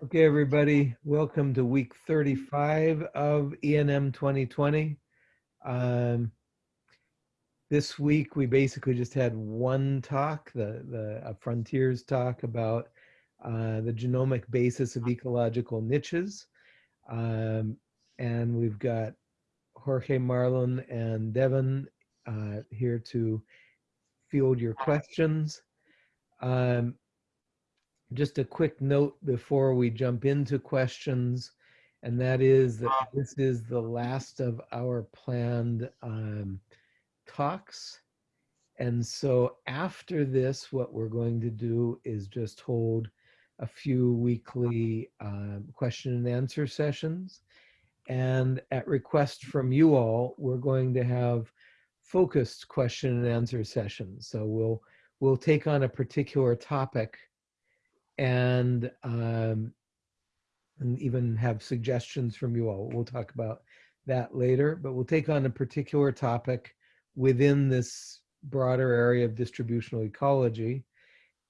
Okay, everybody, welcome to week 35 of ENM 2020. Um, this week, we basically just had one talk, the, the a Frontiers talk about uh, the genomic basis of ecological niches. Um, and we've got Jorge Marlon and Devin uh, here to field your questions. Um, just a quick note before we jump into questions, and that is that this is the last of our planned um, talks. And so after this, what we're going to do is just hold a few weekly um, question and answer sessions. And at request from you all, we're going to have focused question and answer sessions. So we'll we'll take on a particular topic and um, and even have suggestions from you all. We'll talk about that later, but we'll take on a particular topic within this broader area of distributional ecology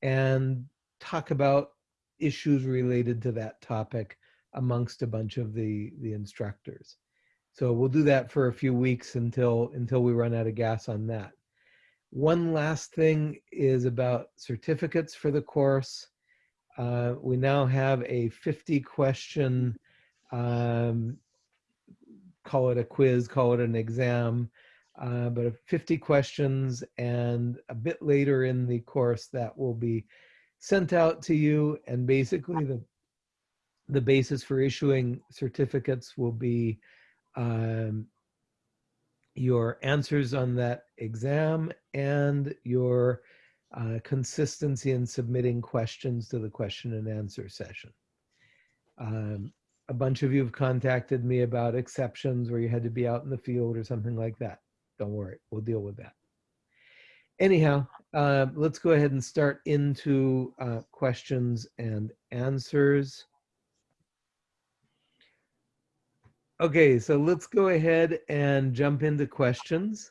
and talk about issues related to that topic amongst a bunch of the the instructors. So we'll do that for a few weeks until until we run out of gas on that. One last thing is about certificates for the course. Uh, we now have a 50 question, um, call it a quiz, call it an exam, uh, but 50 questions and a bit later in the course that will be sent out to you. And basically the the basis for issuing certificates will be um, your answers on that exam and your uh, consistency in submitting questions to the question and answer session. Um, a bunch of you have contacted me about exceptions where you had to be out in the field or something like that. Don't worry, we'll deal with that. Anyhow, uh, let's go ahead and start into uh, questions and answers. Okay, so let's go ahead and jump into questions.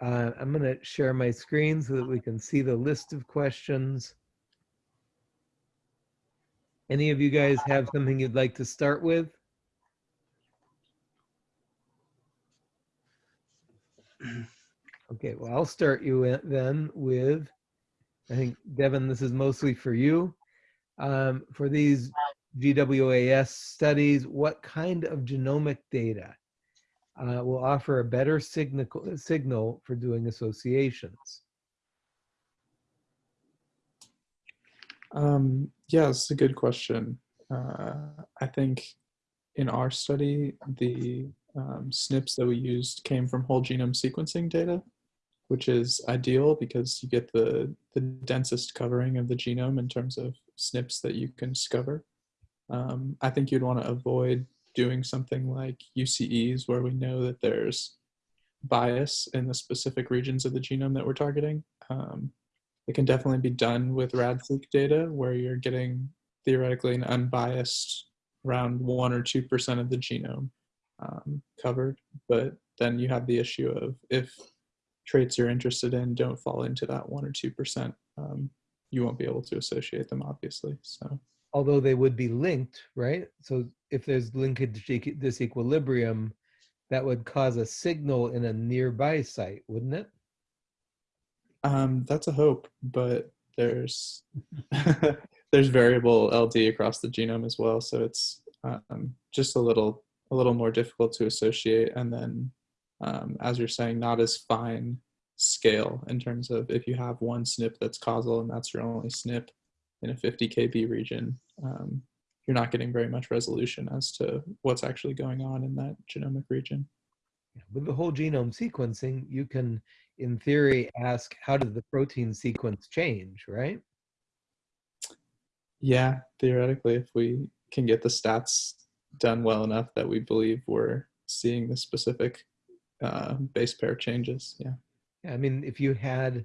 Uh, I'm going to share my screen so that we can see the list of questions. Any of you guys have something you'd like to start with? Okay, well, I'll start you then with, I think, Devin, this is mostly for you. Um, for these GWAS studies, what kind of genomic data uh, will offer a better signal, signal for doing associations? Um, yeah, it's a good question. Uh, I think in our study, the um, SNPs that we used came from whole genome sequencing data, which is ideal because you get the, the densest covering of the genome in terms of SNPs that you can discover. Um, I think you'd want to avoid doing something like UCEs where we know that there's bias in the specific regions of the genome that we're targeting. Um, it can definitely be done with RADseq data where you're getting theoretically an unbiased around one or 2% of the genome um, covered. But then you have the issue of if traits you're interested in don't fall into that one or 2%, um, you won't be able to associate them obviously, so although they would be linked, right? So if there's linkage disequilibrium, that would cause a signal in a nearby site, wouldn't it? Um, that's a hope, but there's there's variable LD across the genome as well, so it's um, just a little a little more difficult to associate. And then, um, as you're saying, not as fine scale in terms of if you have one SNP that's causal and that's your only SNP in a 50 kb region, um, you're not getting very much resolution as to what's actually going on in that genomic region. With the whole genome sequencing, you can, in theory, ask how did the protein sequence change, right? Yeah, theoretically, if we can get the stats done well enough that we believe we're seeing the specific uh, base pair changes, yeah. yeah. I mean, if you had,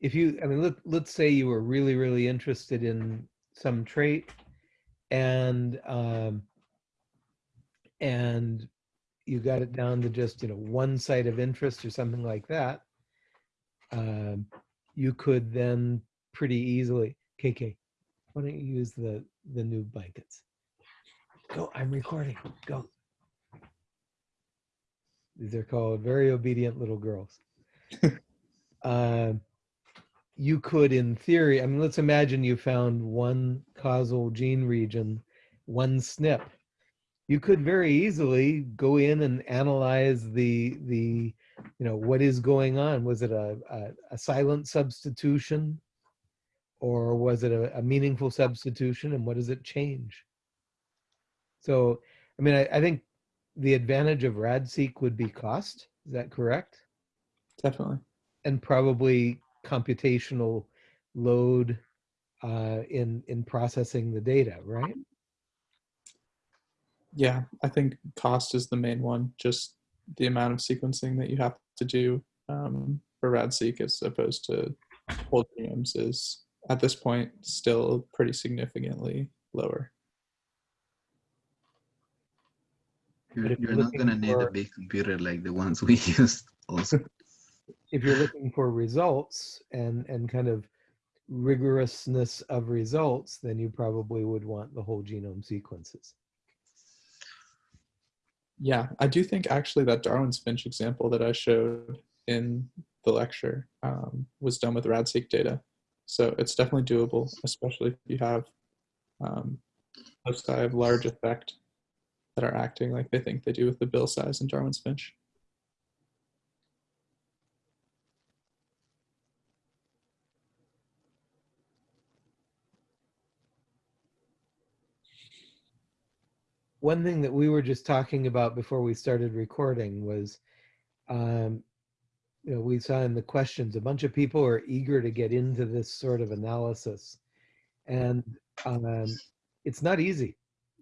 if you, I mean, let, let's say you were really, really interested in some trait and um, and you got it down to just you know one site of interest or something like that um, you could then pretty easily KK Why don't you use the, the new blankets? Go, I'm recording, go. These are called very obedient little girls. Um, you could, in theory, I mean, let's imagine you found one causal gene region, one SNP. You could very easily go in and analyze the the you know what is going on. Was it a a, a silent substitution, or was it a, a, meaningful substitution, and what does it change? So, I mean, I, I think the advantage of RADseq would be cost. Is that correct? Definitely. And probably computational load uh, in in processing the data, right? Yeah, I think cost is the main one. Just the amount of sequencing that you have to do um, for RADseq as opposed to whole genomes is at this point still pretty significantly lower. You're, you're not going to need for, a big computer like the ones we used also. If you're looking for results and, and kind of rigorousness of results, then you probably would want the whole genome sequences. Yeah, I do think actually that Darwin's Finch example that I showed in the lecture um, was done with RADseq data. So it's definitely doable, especially if you have um, loci of large effect that are acting like they think they do with the bill size in Darwin's Finch. One thing that we were just talking about before we started recording was, um, you know, we saw in the questions, a bunch of people are eager to get into this sort of analysis. And um, it's not easy.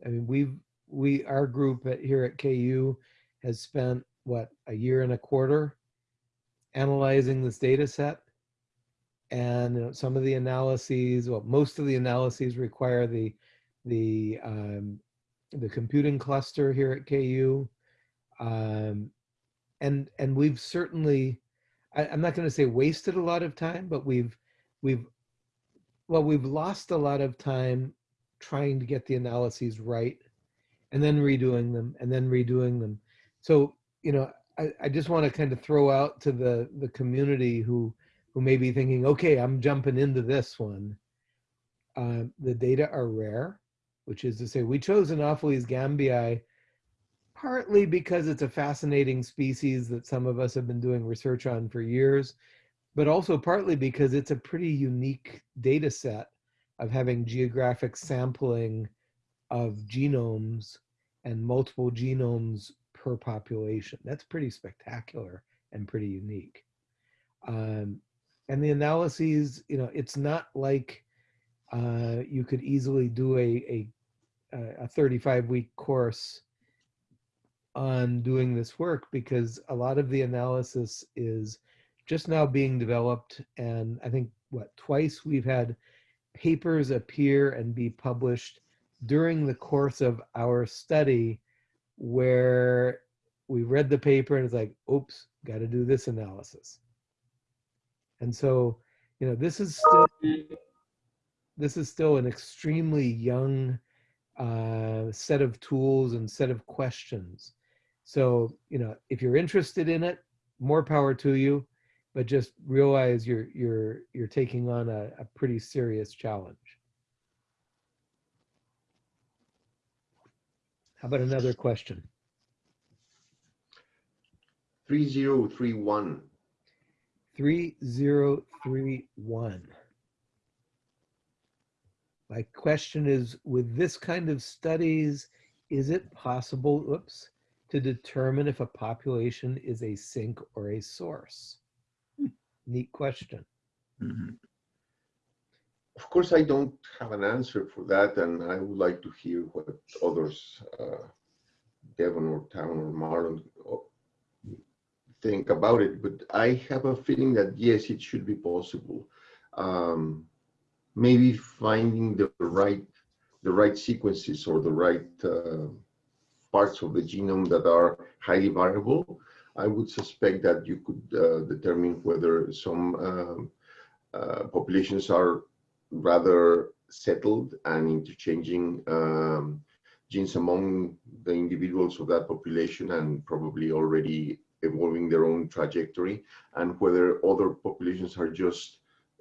I mean, we've, we, our group at, here at KU has spent, what, a year and a quarter analyzing this data set. And you know, some of the analyses, well, most of the analyses require the, the um, the computing cluster here at KU. Um, and and we've certainly, I, I'm not going to say wasted a lot of time, but we've we've well we've lost a lot of time trying to get the analyses right, and then redoing them and then redoing them. So you know, I, I just want to kind of throw out to the the community who who may be thinking, okay, I'm jumping into this one. Uh, the data are rare which is to say we chose Anopheles gambiae partly because it's a fascinating species that some of us have been doing research on for years, but also partly because it's a pretty unique data set of having geographic sampling of genomes and multiple genomes per population. That's pretty spectacular and pretty unique. Um, and the analyses, you know, it's not like uh, you could easily do a, a, a 35 week course on doing this work because a lot of the analysis is just now being developed. And I think what twice we've had papers appear and be published during the course of our study where we read the paper and it's like, oops, got to do this analysis. And so, you know, this is still this is still an extremely young uh, set of tools and set of questions. So, you know, if you're interested in it, more power to you, but just realize you're you're you're taking on a, a pretty serious challenge. How about another question? 3031. 3031. My question is, with this kind of studies, is it possible, oops, to determine if a population is a sink or a source? Hmm, neat question. Mm -hmm. Of course, I don't have an answer for that, and I would like to hear what others, uh, Devin or Town or Marlon, uh, think about it. But I have a feeling that yes, it should be possible. Um, maybe finding the right the right sequences or the right uh, parts of the genome that are highly variable, I would suspect that you could uh, determine whether some um, uh, populations are rather settled and interchanging um, genes among the individuals of that population and probably already evolving their own trajectory and whether other populations are just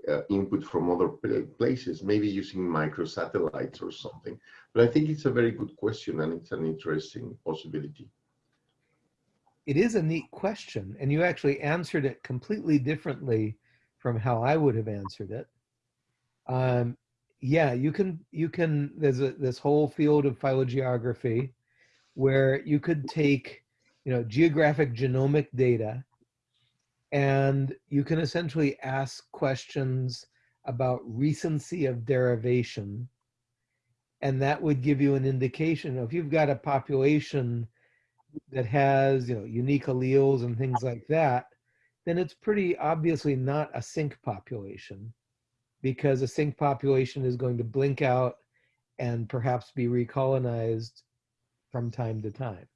uh, input from other places, maybe using microsatellites or something. But I think it's a very good question and it's an interesting possibility. It is a neat question, and you actually answered it completely differently from how I would have answered it. Um, yeah, you can, you can, there's a, this whole field of phylogeography where you could take, you know, geographic genomic data and you can essentially ask questions about recency of derivation. And that would give you an indication if you've got a population that has, you know, unique alleles and things like that, then it's pretty obviously not a sink population because a sink population is going to blink out and perhaps be recolonized from time to time.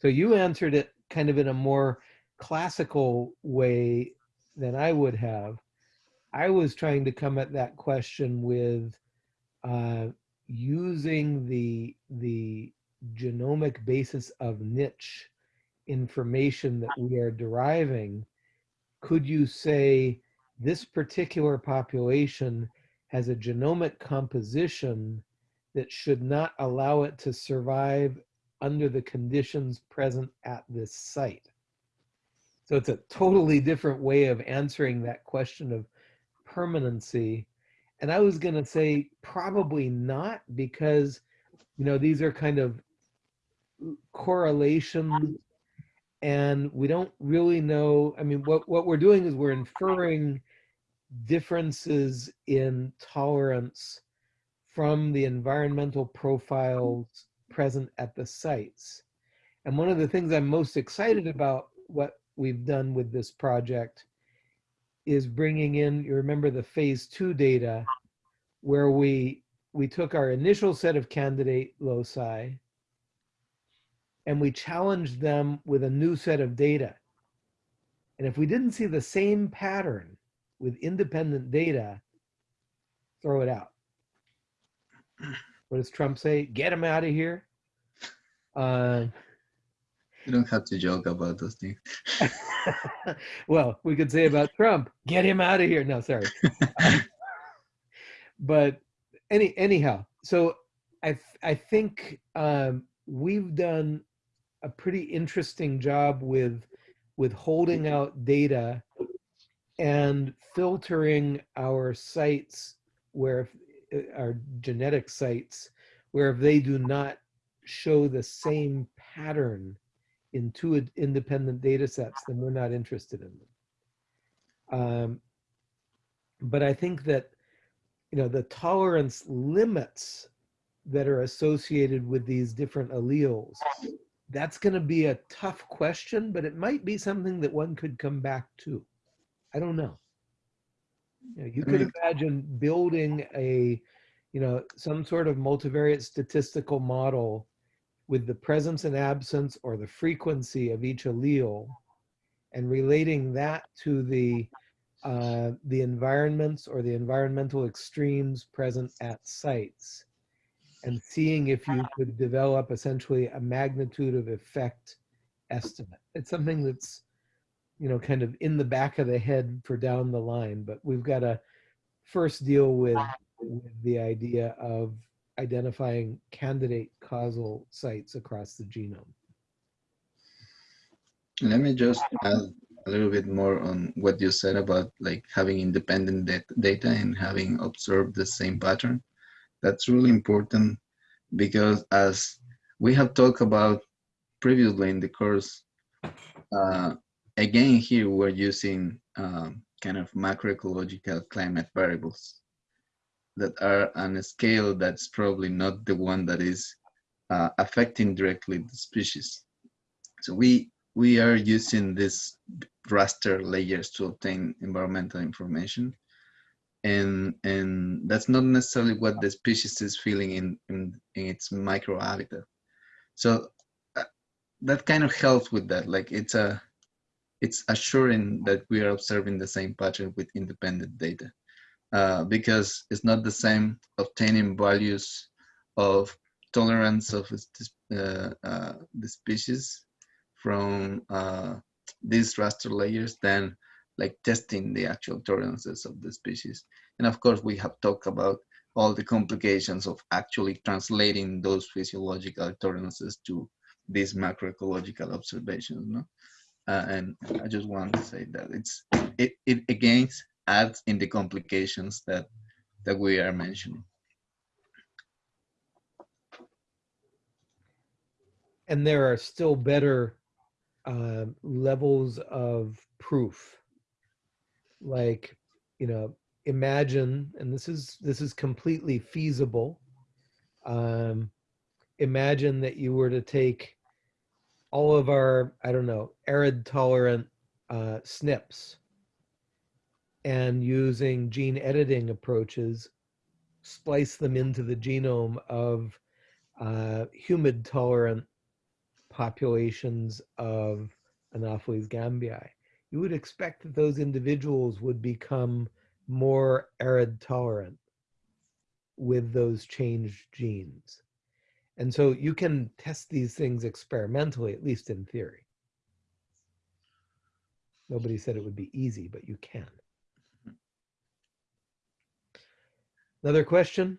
So you answered it kind of in a more classical way than I would have. I was trying to come at that question with uh, using the the genomic basis of niche information that we are deriving. Could you say this particular population has a genomic composition that should not allow it to survive under the conditions present at this site? So it's a totally different way of answering that question of permanency. And I was going to say probably not because, you know, these are kind of correlations and we don't really know. I mean, what, what we're doing is we're inferring differences in tolerance from the environmental profiles present at the sites. And one of the things I'm most excited about what we've done with this project is bringing in, you remember the phase two data where we, we took our initial set of candidate loci and we challenged them with a new set of data. And if we didn't see the same pattern with independent data, throw it out. What does Trump say? Get him out of here. Uh, you don't have to joke about those things. well, we could say about Trump, get him out of here. No, sorry. but any anyhow, so I I think um, we've done a pretty interesting job with with holding out data and filtering our sites where our genetic sites where if they do not show the same pattern in two independent data sets, then we're not interested in them. Um, but I think that, you know, the tolerance limits that are associated with these different alleles, that's going to be a tough question, but it might be something that one could come back to. I don't know. You, know, you could imagine building a, you know, some sort of multivariate statistical model with the presence and absence or the frequency of each allele and relating that to the uh, the environments or the environmental extremes present at sites and seeing if you could develop essentially a magnitude of effect estimate. It's something that's, you know, kind of in the back of the head for down the line, but we've got to first deal with, with the idea of identifying candidate causal sites across the genome. Let me just add a little bit more on what you said about like having independent data and having observed the same pattern. That's really important because as we have talked about previously in the course, uh, again here we're using um, kind of macroecological climate variables that are on a scale that's probably not the one that is uh, affecting directly the species. So we we are using these raster layers to obtain environmental information. And, and that's not necessarily what the species is feeling in, in, in its microhabitat. So uh, that kind of helps with that. Like it's a, it's assuring that we are observing the same pattern with independent data. Uh, because it's not the same obtaining values of tolerance of uh, uh, the species from uh, these raster layers than like testing the actual tolerances of the species. And of course, we have talked about all the complications of actually translating those physiological tolerances to these macroecological observations. No? Uh, and I just want to say that it's it, it again adds in the complications that that we are mentioning. And there are still better uh, levels of proof. Like, you know, imagine, and this is this is completely feasible. Um, imagine that you were to take all of our, I don't know, arid tolerant uh, SNPs and using gene editing approaches, splice them into the genome of uh, humid tolerant populations of Anopheles gambiae. You would expect that those individuals would become more arid tolerant with those changed genes. And so you can test these things experimentally, at least in theory. Nobody said it would be easy, but you can. Another question?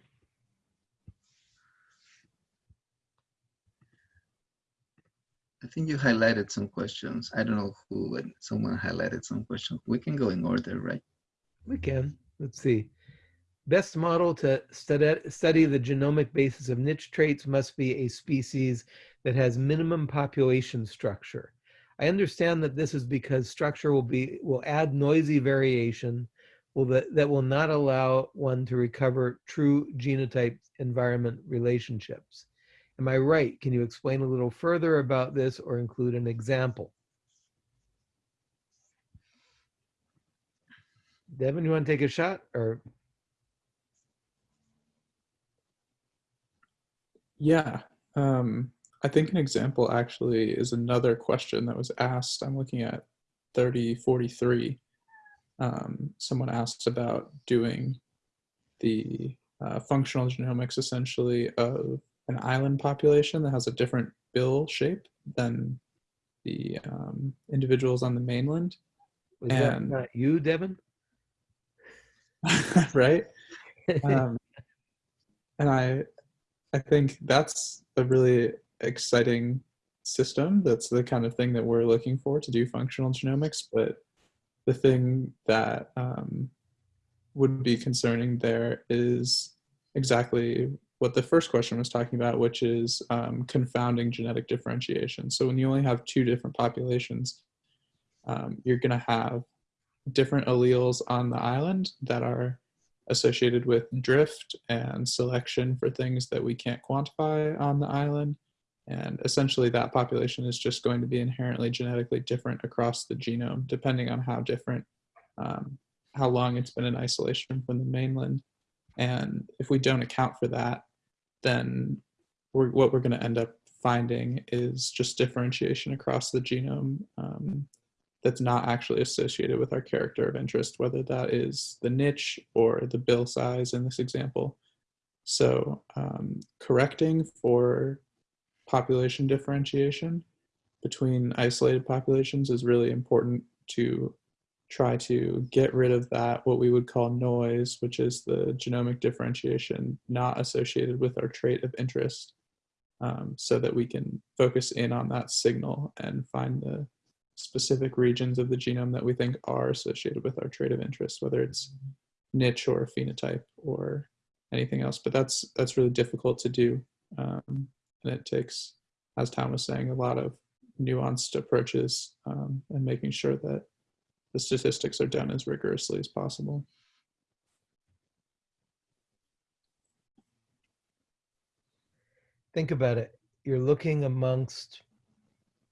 I think you highlighted some questions. I don't know who, but someone highlighted some questions. We can go in order, right? We can. Let's see. Best model to study, study the genomic basis of niche traits must be a species that has minimum population structure. I understand that this is because structure will be will add noisy variation will that, that will not allow one to recover true genotype environment relationships. Am I right? Can you explain a little further about this or include an example? Devin, you want to take a shot or? Yeah, um, I think an example actually is another question that was asked. I'm looking at 3043. Um, someone asked about doing the uh, functional genomics essentially of an island population that has a different bill shape than the um, individuals on the mainland. Was that And- not you, Devin? right? um, and I, I think that's a really exciting system. That's the kind of thing that we're looking for to do functional genomics. But the thing that um, would be concerning there is exactly what the first question was talking about, which is um, confounding genetic differentiation. So when you only have two different populations, um, you're going to have different alleles on the island that are associated with drift and selection for things that we can't quantify on the island. And essentially, that population is just going to be inherently genetically different across the genome, depending on how different, um, how long it's been in isolation from the mainland. And if we don't account for that, then we're, what we're going to end up finding is just differentiation across the genome um, that's not actually associated with our character of interest, whether that is the niche or the bill size in this example. So um, correcting for population differentiation between isolated populations is really important to try to get rid of that, what we would call noise, which is the genomic differentiation not associated with our trait of interest, um, so that we can focus in on that signal and find the specific regions of the genome that we think are associated with our trait of interest, whether it's niche or phenotype or anything else. But that's that's really difficult to do, um, and it takes, as Tom was saying, a lot of nuanced approaches um, and making sure that the statistics are done as rigorously as possible. Think about it. You're looking amongst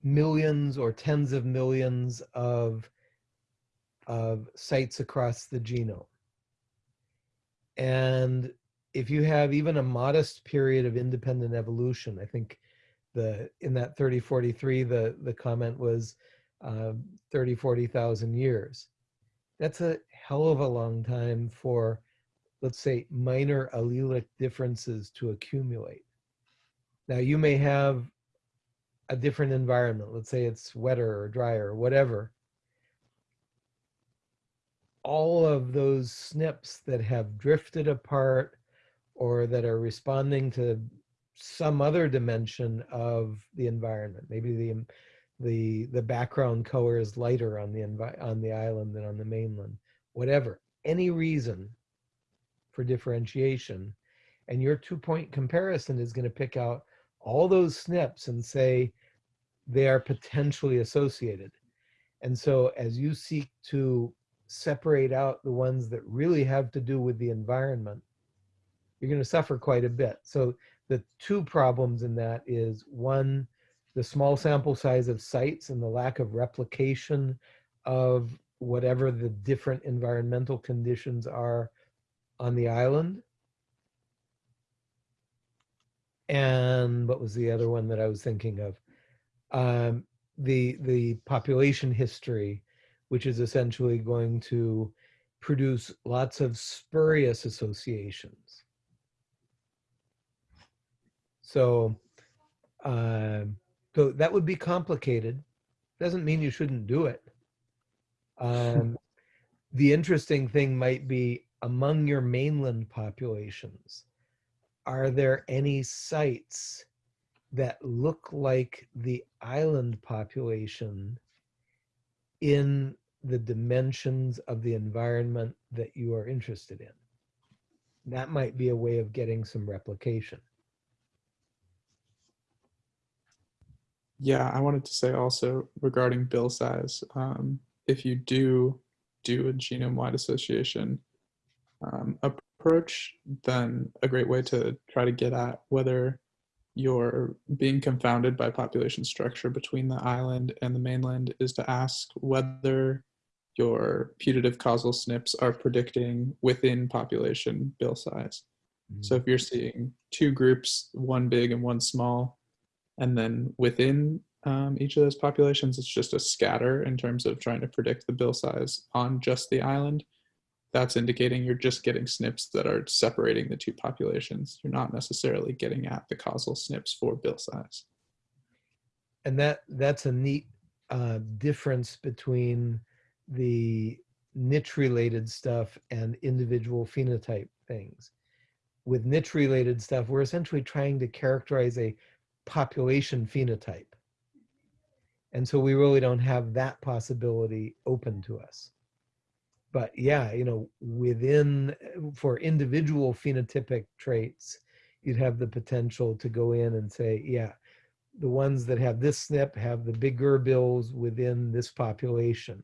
millions or tens of millions of, of sites across the genome. And if you have even a modest period of independent evolution, I think the in that 3043, the, the comment was uh, 30, 40,000 years. That's a hell of a long time for let's say, minor allelic differences to accumulate. Now, you may have a different environment. Let's say it's wetter or drier or whatever. All of those SNPs that have drifted apart or that are responding to some other dimension of the environment. Maybe the um, the the background color is lighter on the on the island than on the mainland. Whatever, any reason for differentiation, and your two point comparison is going to pick out all those SNPs and say they are potentially associated. And so as you seek to separate out the ones that really have to do with the environment, you're going to suffer quite a bit. So the two problems in that is one, the small sample size of sites and the lack of replication of whatever the different environmental conditions are on the island. And what was the other one that I was thinking of? Um, the the population history, which is essentially going to produce lots of spurious associations. So, um, so that would be complicated. Doesn't mean you shouldn't do it. Um, the interesting thing might be among your mainland populations, are there any sites that look like the island population in the dimensions of the environment that you are interested in? That might be a way of getting some replication. Yeah, I wanted to say also regarding bill size, um, if you do do a genome-wide association um, approach, then a great way to try to get at whether you're being confounded by population structure between the island and the mainland is to ask whether your putative causal SNPs are predicting within population bill size. So if you're seeing two groups, one big and one small, and then within um, each of those populations, it's just a scatter in terms of trying to predict the bill size on just the island. That's indicating you're just getting SNPs that are separating the two populations. You're not necessarily getting at the causal SNPs for bill size. And that that's a neat uh, difference between the niche related stuff and individual phenotype things. With niche related stuff, we're essentially trying to characterize a population phenotype. And so we really don't have that possibility open to us. But yeah, you know, within, for individual phenotypic traits, you'd have the potential to go in and say, yeah, the ones that have this SNP have the bigger bills within this population.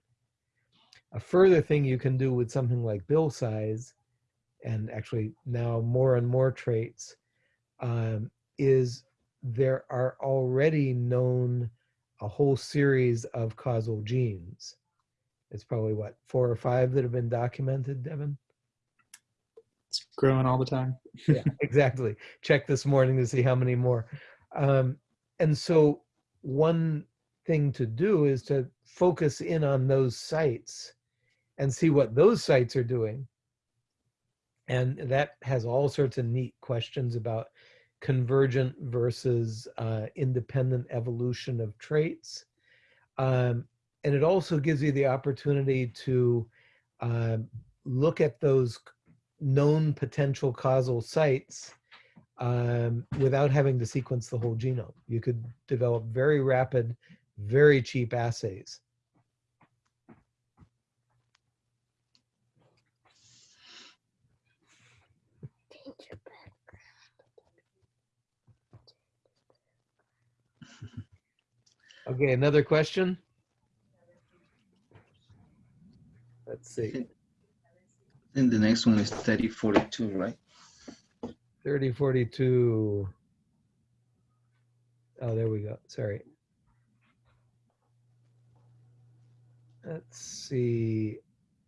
A further thing you can do with something like bill size, and actually now more and more traits, um, is there are already known a whole series of causal genes. It's probably what, four or five that have been documented, Devin? It's growing all the time. yeah, exactly. Check this morning to see how many more. Um, and so one thing to do is to focus in on those sites and see what those sites are doing. And that has all sorts of neat questions about convergent versus uh, independent evolution of traits. Um, and it also gives you the opportunity to uh, look at those known potential causal sites um, without having to sequence the whole genome. You could develop very rapid, very cheap assays. Okay, another question? Let's see, And the next one is 3042, right? 3042. Oh, there we go, sorry. Let's see,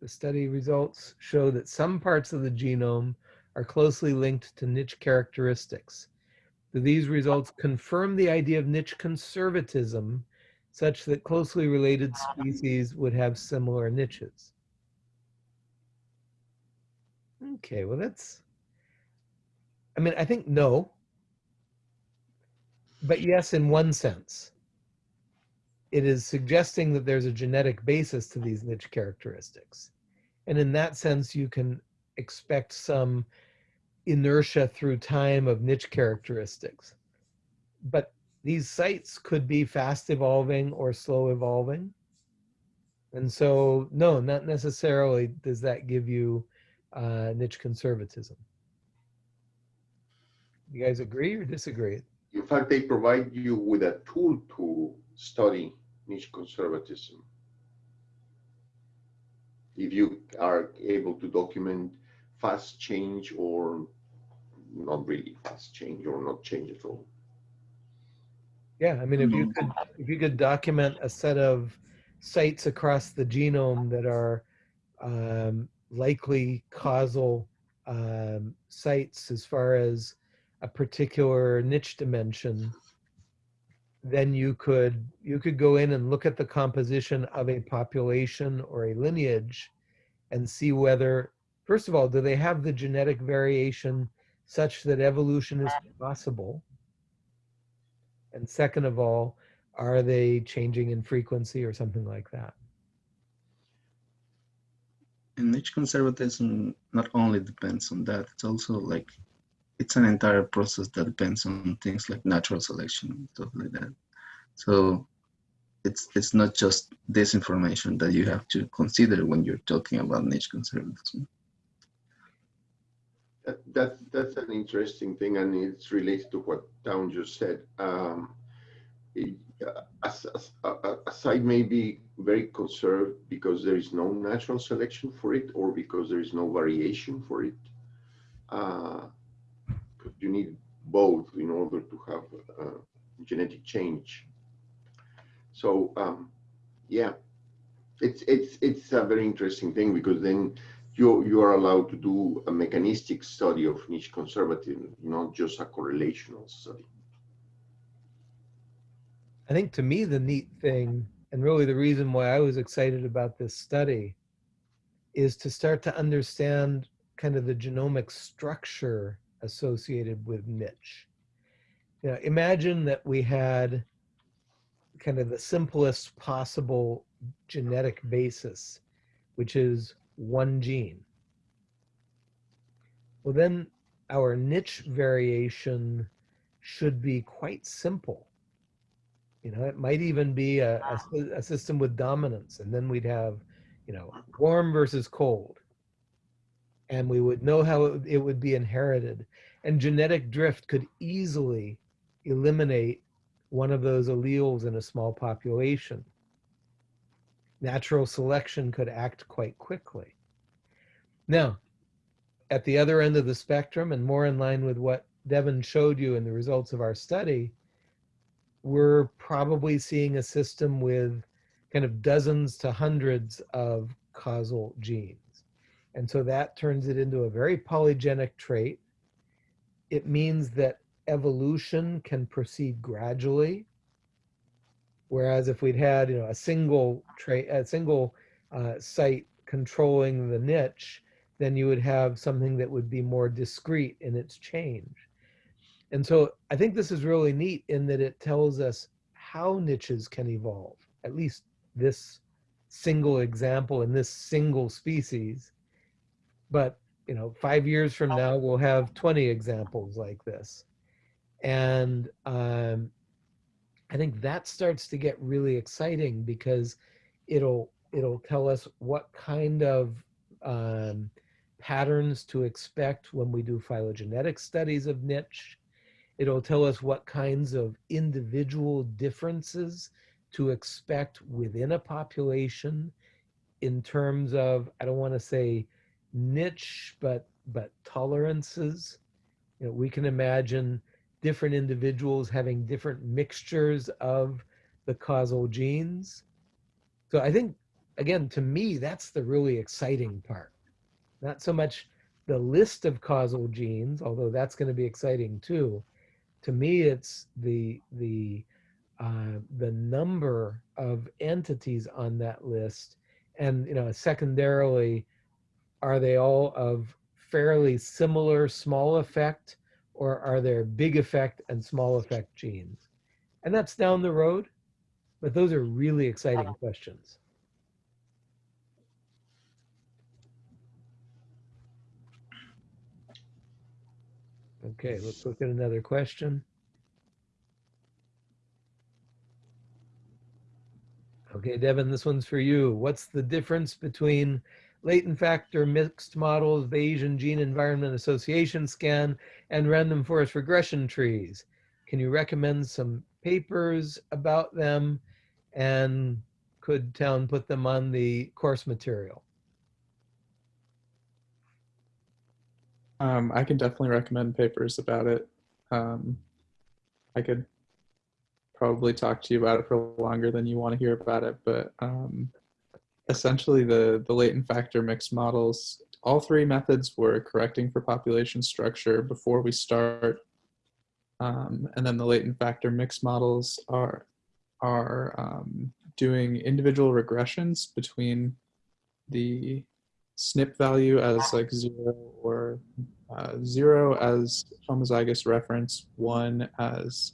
the study results show that some parts of the genome are closely linked to niche characteristics. Do these results confirm the idea of niche conservatism such that closely related species would have similar niches? Okay, well, that's, I mean, I think no. But yes, in one sense. It is suggesting that there's a genetic basis to these niche characteristics. And in that sense, you can expect some inertia through time of niche characteristics. But these sites could be fast evolving or slow evolving. And so, no, not necessarily does that give you uh, niche conservatism. You guys agree or disagree? In fact, they provide you with a tool to study niche conservatism. If you are able to document fast change or not really fast change or not change at all. Yeah, I mean, if you could, if you could document a set of sites across the genome that are um, likely causal um, sites as far as a particular niche dimension, then you could you could go in and look at the composition of a population or a lineage and see whether first of all do they have the genetic variation such that evolution is possible and second of all are they changing in frequency or something like that And niche conservatism not only depends on that, it's also like it's an entire process that depends on things like natural selection and stuff like that. So it's it's not just this information that you have to consider when you're talking about niche conservatism. That, that that's an interesting thing, and it's related to what Town just said. Um, it, uh, a, a, a, a site may be very conserved because there is no natural selection for it, or because there is no variation for it. Uh, you need both in order to have uh, genetic change. So um, yeah, it's it's it's a very interesting thing because then you you are allowed to do a mechanistic study of niche conservatism, not just a correlational study. I think to me, the neat thing, and really the reason why I was excited about this study, is to start to understand kind of the genomic structure associated with niche. Know, imagine that we had kind of the simplest possible genetic basis, which is one gene. Well, then our niche variation should be quite simple. You know, it might even be a, a, a system with dominance, and then we'd have, you know, warm versus cold. And we would know how it, it would be inherited. And genetic drift could easily eliminate one of those alleles in a small population. Natural selection could act quite quickly. Now, at the other end of the spectrum, and more in line with what Devin showed you in the results of our study, we're probably seeing a system with kind of dozens to hundreds of causal genes. And so that turns it into a very polygenic trait. It means that evolution can proceed gradually. Whereas if we'd had, you know, a single trait, a single uh, site controlling the niche, then you would have something that would be more discrete in its change. And so I think this is really neat in that it tells us how niches can evolve, at least this single example in this single species. But, you know, five years from now, we'll have 20 examples like this. And um, I think that starts to get really exciting because it'll it'll tell us what kind of um, patterns to expect when we do phylogenetic studies of niche. It'll tell us what kinds of individual differences to expect within a population in terms of, I don't want to say niche, but but tolerances. You know, we can imagine different individuals having different mixtures of the causal genes. So I think, again, to me, that's the really exciting part. Not so much the list of causal genes, although that's going to be exciting too. To me, it's the the uh, the number of entities on that list, and you know, secondarily, are they all of fairly similar small effect or are there big effect and small effect genes? And that's down the road, but those are really exciting uh-huh. questions. Okay, let's look at another question. Okay, Devin, this one's for you. What's the difference between latent factor mixed models, Bayesian gene environment association scan, and random forest regression trees? Can you recommend some papers about them? And could town put them on the course material? Um, I can definitely recommend papers about it. Um, I could probably talk to you about it for longer than you want to hear about it, but um, essentially the, the latent factor mixed models, all three methods were correcting for population structure before we start. Um, and then the latent factor mixed models are, are um, doing individual regressions between the SNP value as like zero or uh, zero as homozygous reference, one as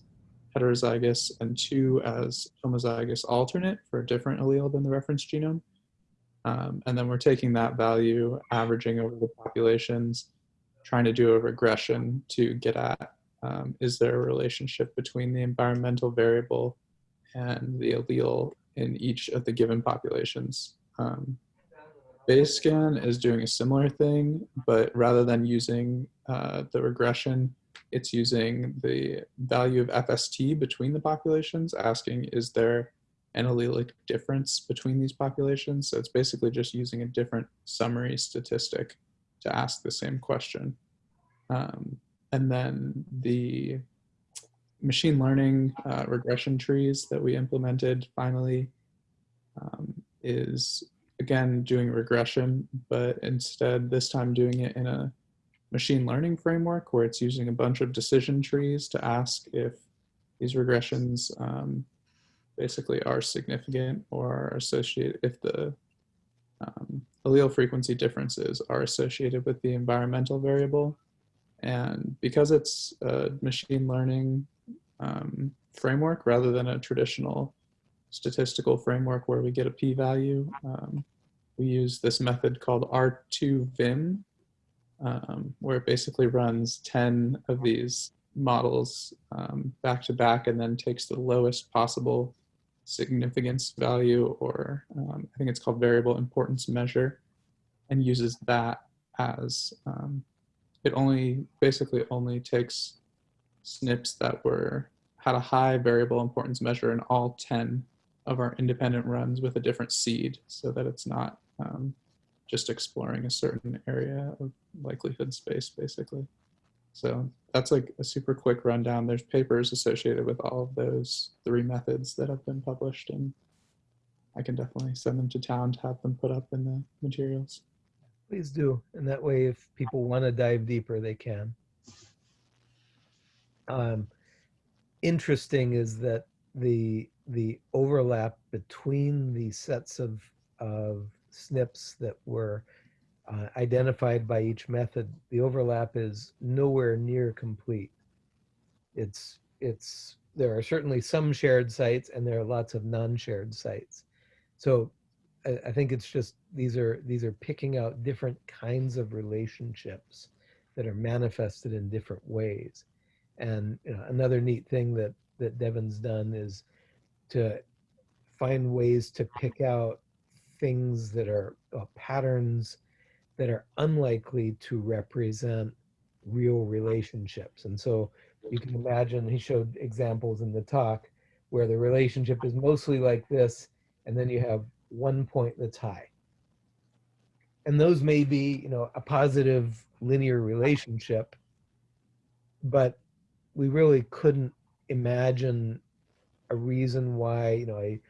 heterozygous, and two as homozygous alternate for a different allele than the reference genome. Um, and then we're taking that value, averaging over the populations, trying to do a regression to get at um, is there a relationship between the environmental variable and the allele in each of the given populations. Um, Bayescan is doing a similar thing, but rather than using uh, the regression, it's using the value of FST between the populations, asking is there an allelic difference between these populations? So it's basically just using a different summary statistic to ask the same question. Um, and then the machine learning uh, regression trees that we implemented finally um, is again doing regression, but instead this time doing it in a machine learning framework where it's using a bunch of decision trees to ask if these regressions um, basically are significant or are associated if the um, allele frequency differences are associated with the environmental variable. And because it's a machine learning um, framework rather than a traditional statistical framework where we get a p-value. Um, we use this method called R2Vim, um, where it basically runs 10 of these models um, back to back and then takes the lowest possible significance value, or um, I think it's called variable importance measure, and uses that as, um, it only, basically only takes SNPs that were, had a high variable importance measure in all 10 of our independent runs with a different seed so that it's not um, just exploring a certain area of likelihood space basically. So that's like a super quick rundown. There's papers associated with all of those three methods that have been published and I can definitely send them to town to have them put up in the materials. Please do. And that way, if people want to dive deeper, they can. Um, interesting is that the the overlap between the sets of, of SNPs that were uh, identified by each method, the overlap is nowhere near complete. It's, it's, there are certainly some shared sites and there are lots of non-shared sites. So I, I think it's just, these are, these are picking out different kinds of relationships that are manifested in different ways. And you know, another neat thing that, that Devin's done is to find ways to pick out things that are uh, patterns that are unlikely to represent real relationships. And so you can imagine, he showed examples in the talk where the relationship is mostly like this, and then you have one point that's high. And those may be, you know, a positive linear relationship, but we really couldn't imagine a reason why, you know, a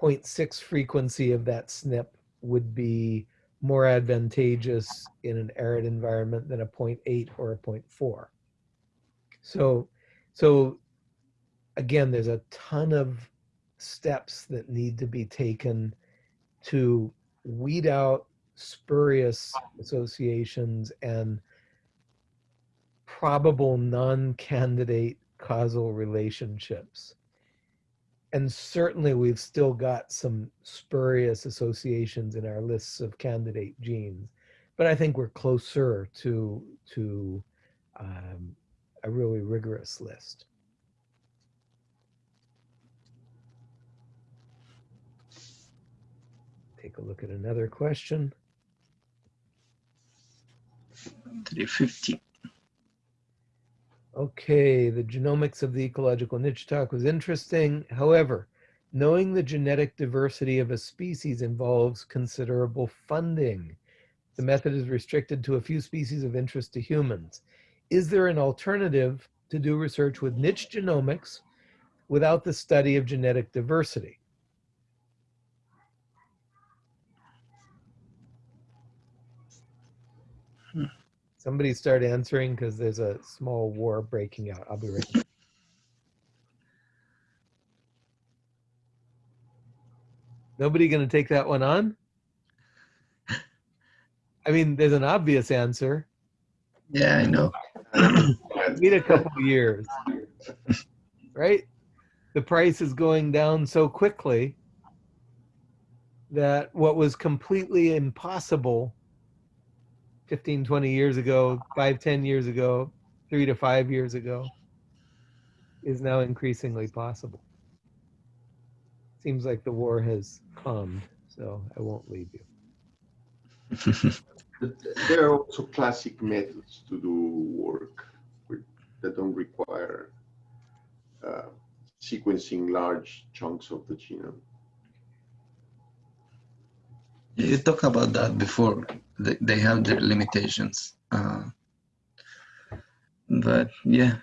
0.6 frequency of that SNP would be more advantageous in an arid environment than a 0.8 or a 0.4. So, so again, there's a ton of steps that need to be taken to weed out spurious associations and probable non-candidate causal relationships. And certainly we've still got some spurious associations in our lists of candidate genes, but I think we're closer to, to um, a really rigorous list. Take a look at another question. 350. Okay, the genomics of the ecological niche talk was interesting. However, knowing the genetic diversity of a species involves considerable funding. The method is restricted to a few species of interest to humans. Is there an alternative to do research with niche genomics without the study of genetic diversity? Somebody start answering because there's a small war breaking out. I'll be right back. Nobody going to take that one on? I mean, there's an obvious answer. Yeah, I know. Need a couple of years, right? The price is going down so quickly that what was completely impossible 15, 20 years ago, five, 10 years ago, three to five years ago, is now increasingly possible. Seems like the war has calmed, so I won't leave you. There are also classic methods to do work that don't require uh, sequencing large chunks of the genome. You talked about that before. They, have their limitations. Uh, but yeah,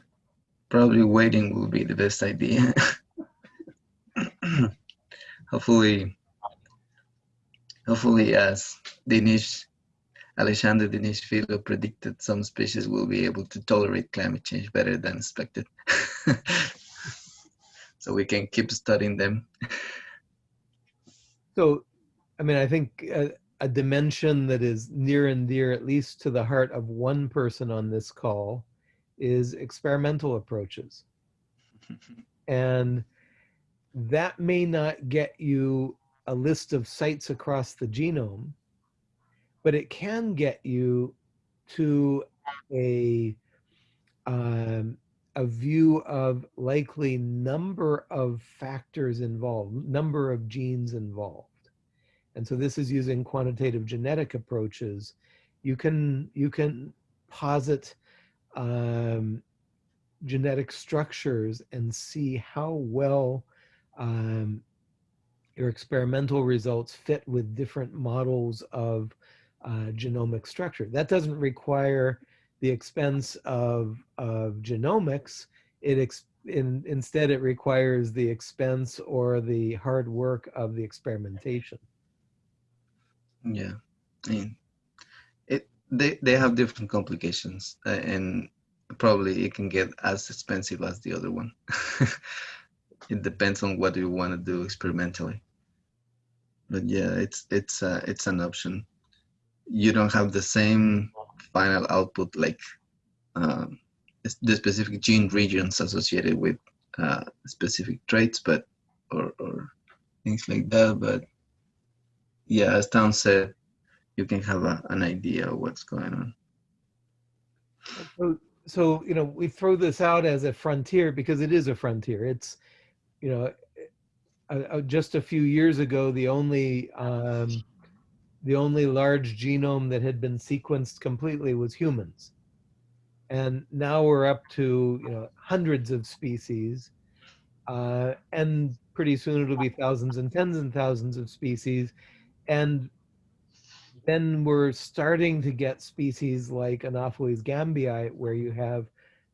probably waiting will be the best idea. hopefully, hopefully, as Diniz, Alexander Diniz Filho predicted, some species will be able to tolerate climate change better than expected. so we can keep studying them. So, I mean, I think a, a dimension that is near and dear, at least to the heart of one person on this call, is experimental approaches. and that may not get you a list of sites across the genome, but it can get you to a um, a view of likely number of factors involved, number of genes involved. And so this is using quantitative genetic approaches. You can you can posit um, genetic structures and see how well um, your experimental results fit with different models of uh, genomic structure. That doesn't require the expense of, of genomics. It ex in, instead, it requires the expense or the hard work of the experimentation. Yeah, I mean, it they they have different complications, uh, and probably it can get as expensive as the other one. it depends on what you want to do experimentally. But yeah, it's it's uh, it's an option. You don't have the same final output like uh, the specific gene regions associated with uh, specific traits, but or or things like that. But yeah, as Tom said, you can have a, an idea of what's going on. So, so, you know, we throw this out as a frontier because it is a frontier. It's, you know, just a few years ago, the only um, the only large genome that had been sequenced completely was humans, and now we're up to you know hundreds of species, uh, and pretty soon it'll be thousands and tens and thousands of species, and then we're starting to get species like Anopheles gambiae, where you have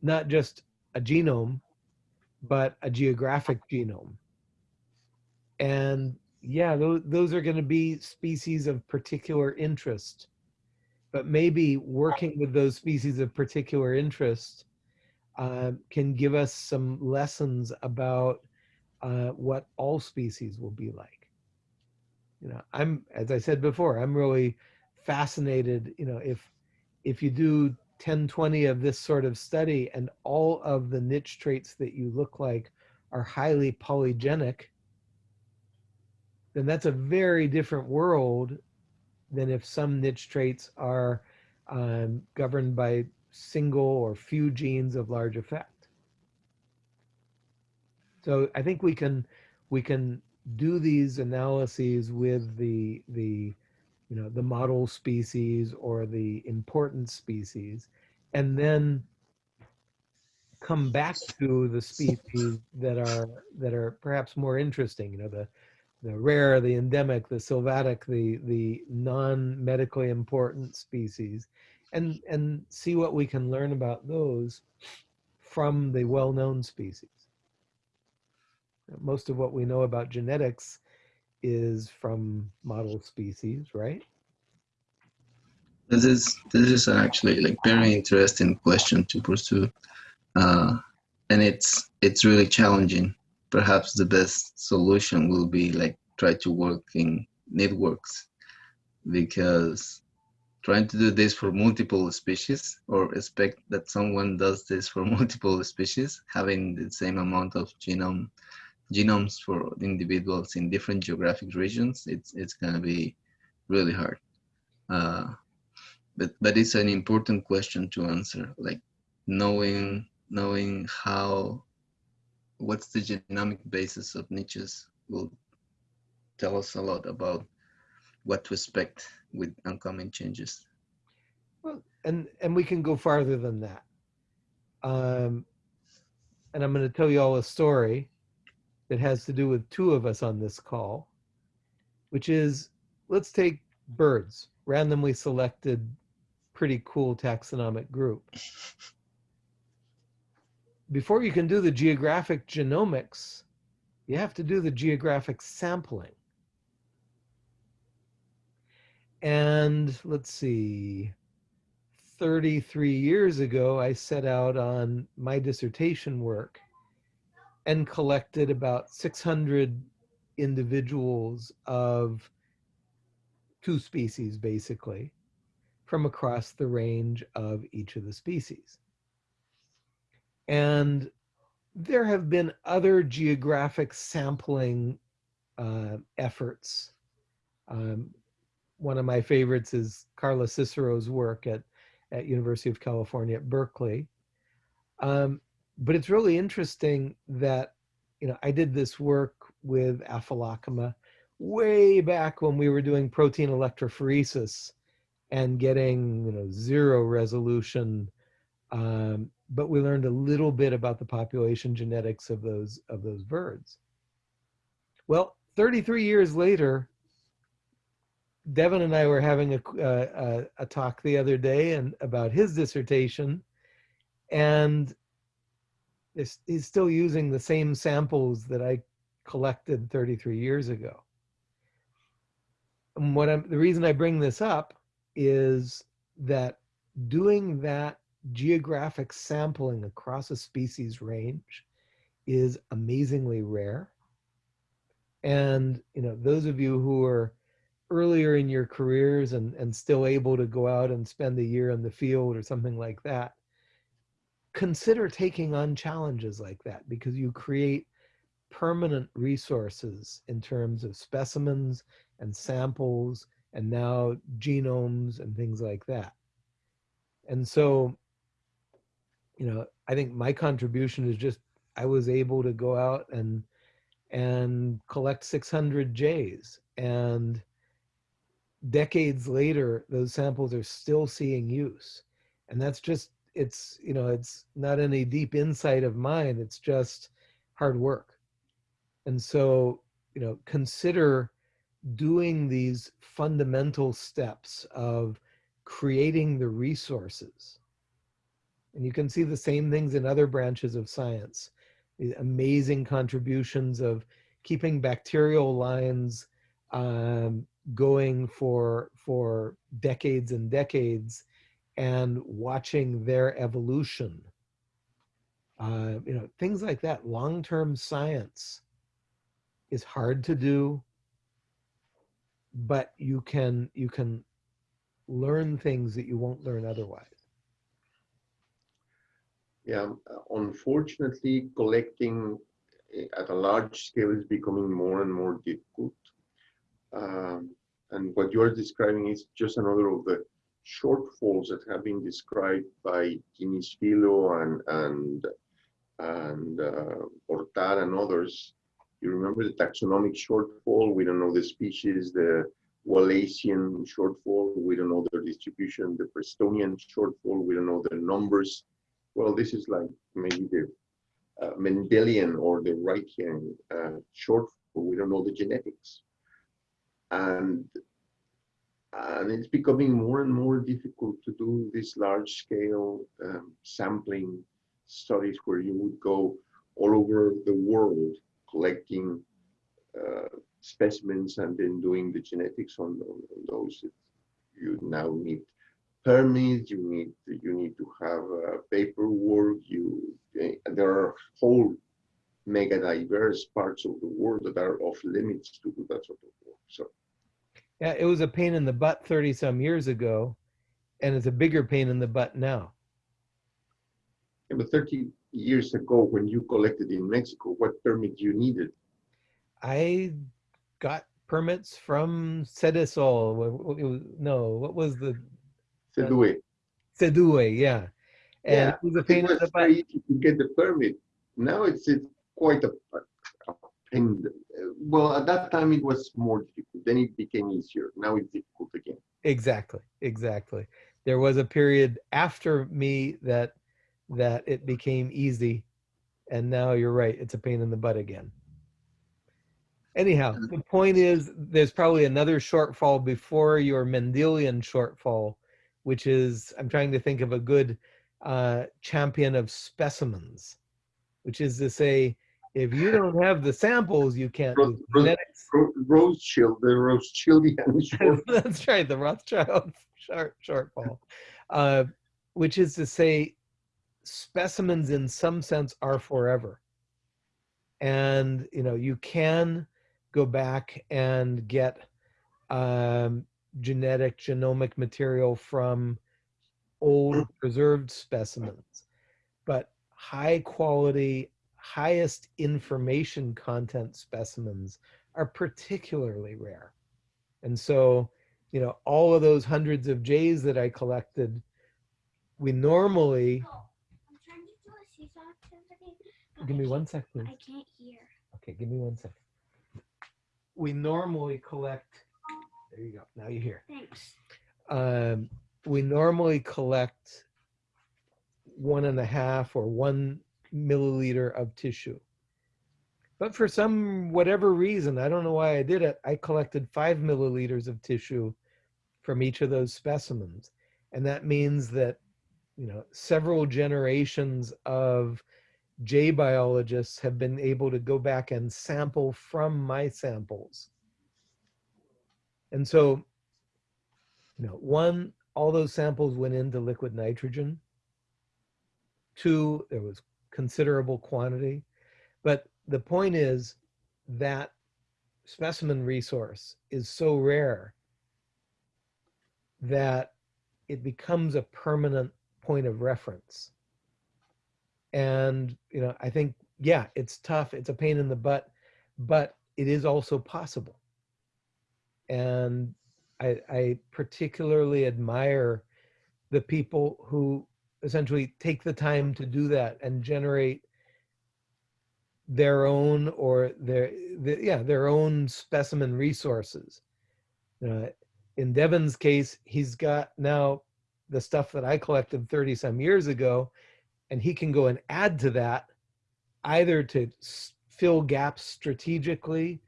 not just a genome, but a geographic genome. And yeah, those, those are going to be species of particular interest. But maybe working with those species of particular interest uh, can give us some lessons about uh, what all species will be like you know, I'm, as I said before, I'm really fascinated, you know, if if you do 10, 20 of this sort of study and all of the niche traits that you look like are highly polygenic, then that's a very different world than if some niche traits are um, governed by single or few genes of large effect. So I think we can we can do these analyses with the the you know the model species or the important species and then come back to the species that are that are perhaps more interesting you know the the rare the endemic the sylvatic the the non-medically important species and and see what we can learn about those from the well-known species most of what we know about genetics is from model species, right? This is this is actually like very interesting question to pursue, uh, and it's it's really challenging. Perhaps the best solution will be like try to work in networks, because trying to do this for multiple species or expect that someone does this for multiple species, having the same amount of genome genomes for individuals in different geographic regions, it's it's gonna be really hard. Uh, but but it's an important question to answer, like knowing knowing how what's the genomic basis of niches will tell us a lot about what to expect with oncoming changes. Well, and and we can go farther than that. Um, and I'm going to tell you all a story that has to do with two of us on this call, which is let's take birds, randomly selected, pretty cool taxonomic group. Before you can do the geographic genomics, you have to do the geographic sampling. And let's see, 33 years ago, I set out on my dissertation work and collected about 600 individuals of two species, basically, from across the range of each of the species. And there have been other geographic sampling uh, efforts. Um, one of my favorites is Carla Cicero's work at, at University of California at Berkeley. Um, but it's really interesting that you know I did this work with Aphelocoma way back when we were doing protein electrophoresis and getting you know zero resolution um, but we learned a little bit about the population genetics of those of those birds. Well 33 years later devin and i were having a, a, a talk the other day and about his dissertation and he's still using the same samples that I collected 33 years ago. And what I'm, the reason I bring this up is that doing that geographic sampling across a species range is amazingly rare. And, you know, those of you who are earlier in your careers and, and still able to go out and spend a year in the field or something like that, consider taking on challenges like that because you create permanent resources in terms of specimens and samples and now genomes and things like that. And so, you know, I think my contribution is just I was able to go out and and collect 600 Jays and decades later those samples are still seeing use. And that's just it's you know it's not any deep insight of mine it's just hard work. And so you know consider doing these fundamental steps of creating the resources. And you can see the same things in other branches of science. The amazing contributions of keeping bacterial lines um, going for for decades and decades and watching their evolution. Uh, you know, things like that. Long-term science is hard to do, but you can you can learn things that you won't learn otherwise. Yeah, um, unfortunately, collecting eh, at a large scale is becoming more and more difficult. Um, and what you're describing is just another of the shortfalls that have been described by Diniz Filho and and and uh, and others. You remember the taxonomic shortfall? We don't know the species. The Wallacean shortfall. We don't know their distribution. The Prestonian shortfall. We don't know the numbers. Well, this is like maybe the uh, Mendelian or the Reichian uh, shortfall. We don't know the genetics. And and it's becoming more and more difficult to do these large scale um, sampling studies where you would go all over the world collecting uh, specimens and then doing the genetics on, on, on those. You now need permits, you need you need to have uh, paperwork, you eh, there are whole mega diverse parts of the world that are off limits to do that sort of work. So Yeah, it was a pain in the butt 30 some years ago, and it's a bigger pain in the butt now. yeah, but 30 years ago when you collected in Mexico, what permit you needed? I got permits from Sedesol. wh- wh- it was- No, what was the it. Sedue? Yeah, and Yeah, it was a It pain in the butt. very easy to get the permit. Now it's, it's quite a, a pain. Well, at that time it was more difficult. Then it became easier. Now it's difficult again. Exactly, exactly. There was a period after me that that it became easy, and now you're right. It's a pain in the butt again. Anyhow, the point is, there's probably another shortfall before your Mendelian shortfall, which is I'm trying to think of a good uh, champion of specimens, which is to say, if you don't have the samples, you can't do Ro- ro- genetics. Ro- Rothschild, the Rothschildian That's right, the Rothschild short, shortfall, uh, which is to say, specimens in some sense are forever. And you know, you can go back and get um, genetic genomic material from old preserved specimens, but high quality, highest information content specimens are particularly rare. And so, you know, all of those hundreds of Jays that I collected, we normally, I'm trying to do a seesaw activity. give I me one sec, please. I can't hear. Okay, give me one sec. We normally collect, there you go, now you hear. Thanks. Um, we normally collect one and a half or one milliliter of tissue. But for some, whatever reason, I don't know why I did it, I collected five milliliters of tissue from each of those specimens. And that means that, you know, several generations of jay biologists have been able to go back and sample from my samples. And so, you know, one, all those samples went into liquid nitrogen. Two, there was considerable quantity. But the point is that specimen resource is so rare that it becomes a permanent point of reference. And, you know, I think, yeah, it's tough, it's a pain in the butt, but it is also possible. And I, I particularly admire the people who essentially take the time to do that and generate their own or their, the, yeah their own specimen resources. Uh, in Devin's case, he's got now the stuff that I collected 30 some years ago, and he can go and add to that either to fill gaps strategically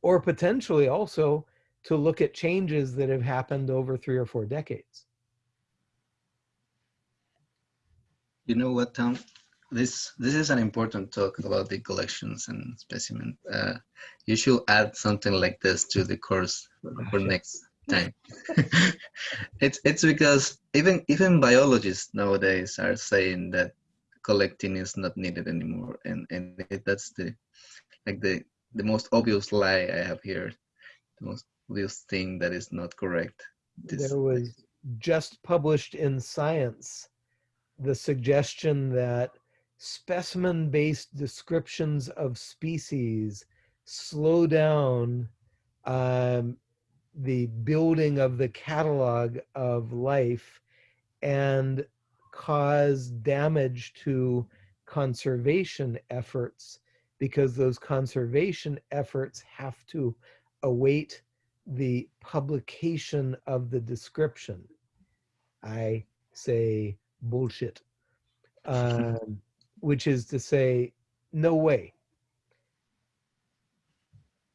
or potentially also to look at changes that have happened over three or four decades. You know what, Tom? This this is an important talk about the collections and specimen. Uh, you should add something like this to the course for next time. it's it's because even even biologists nowadays are saying that collecting is not needed anymore, and and it, that's the like the the most obvious lie I have here, the most obvious thing that is not correct. This- There was just published in Science the suggestion that specimen-based descriptions of species slow down um, the building of the catalog of life and cause damage to conservation efforts because those conservation efforts have to await the publication of the description. I say bullshit, um, which is to say, no way.